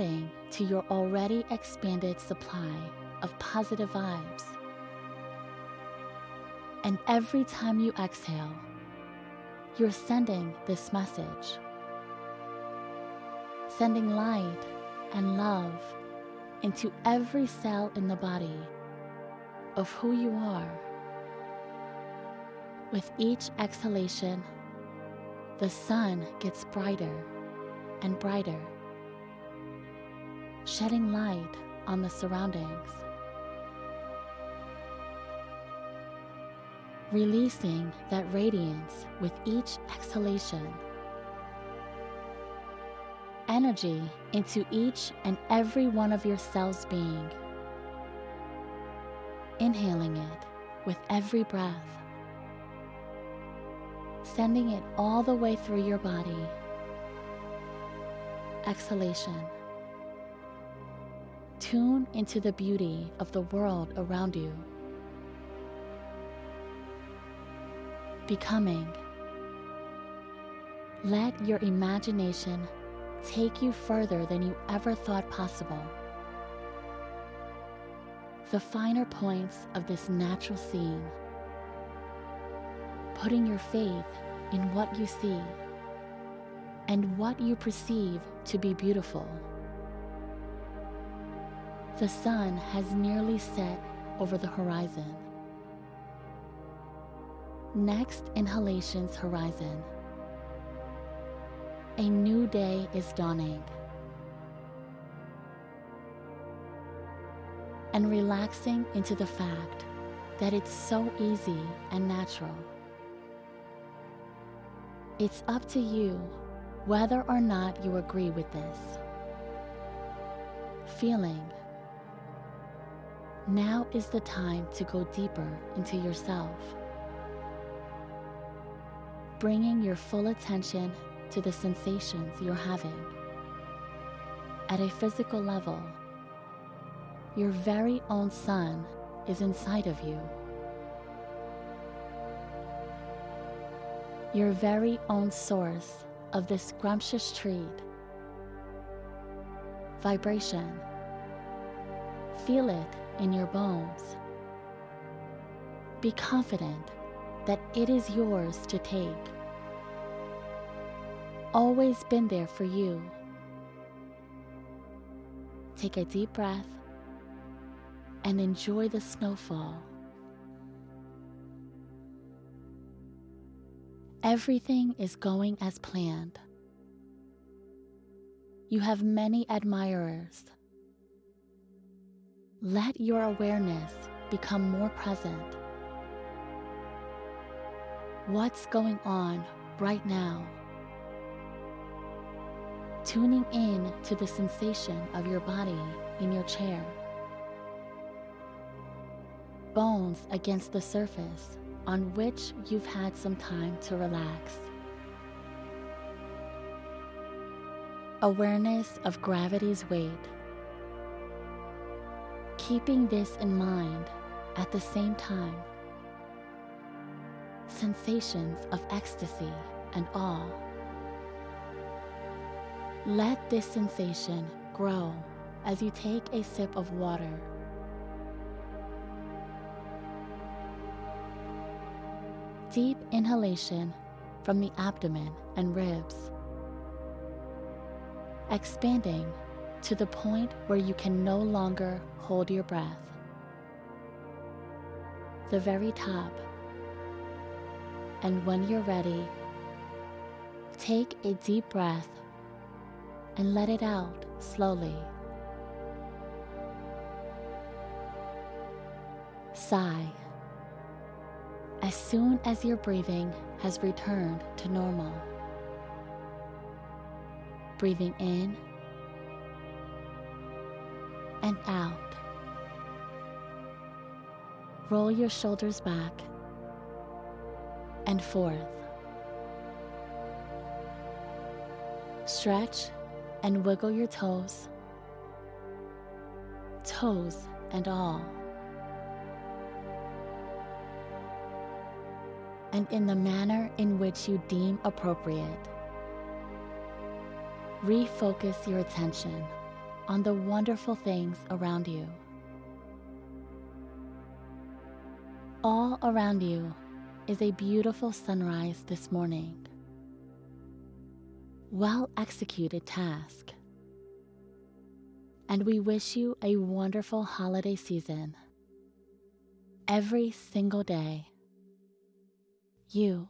adding to your already expanded supply of positive vibes. And every time you exhale, you're sending this message. Sending light and love into every cell in the body of who you are. With each exhalation, the sun gets brighter and brighter, shedding light on the surroundings. Releasing that radiance with each exhalation. Energy into each and every one of your cells being. Inhaling it with every breath sending it all the way through your body. Exhalation. Tune into the beauty of the world around you. Becoming. Let your imagination take you further than you ever thought possible. The finer points of this natural scene putting your faith in what you see and what you perceive to be beautiful. The sun has nearly set over the horizon. Next inhalation's horizon. A new day is dawning. And relaxing into the fact that it's so easy and natural. It's up to you whether or not you agree with this. Feeling. Now is the time to go deeper into yourself. Bringing your full attention to the sensations you're having. At a physical level, your very own sun is inside of you. your very own source of this scrumptious treat. Vibration. Feel it in your bones. Be confident that it is yours to take. Always been there for you. Take a deep breath and enjoy the snowfall. Everything is going as planned. You have many admirers. Let your awareness become more present. What's going on right now? Tuning in to the sensation of your body in your chair. Bones against the surface on which you've had some time to relax. Awareness of gravity's weight. Keeping this in mind at the same time. Sensations of ecstasy and awe. Let this sensation grow as you take a sip of water deep inhalation from the abdomen and ribs, expanding to the point where you can no longer hold your breath. The very top. And when you're ready, take a deep breath and let it out slowly. Sigh as soon as your breathing has returned to normal. Breathing in and out. Roll your shoulders back and forth. Stretch and wiggle your toes, toes and all. and in the manner in which you deem appropriate. Refocus your attention on the wonderful things around you. All around you is a beautiful sunrise this morning. Well executed task. And we wish you a wonderful holiday season. Every single day, you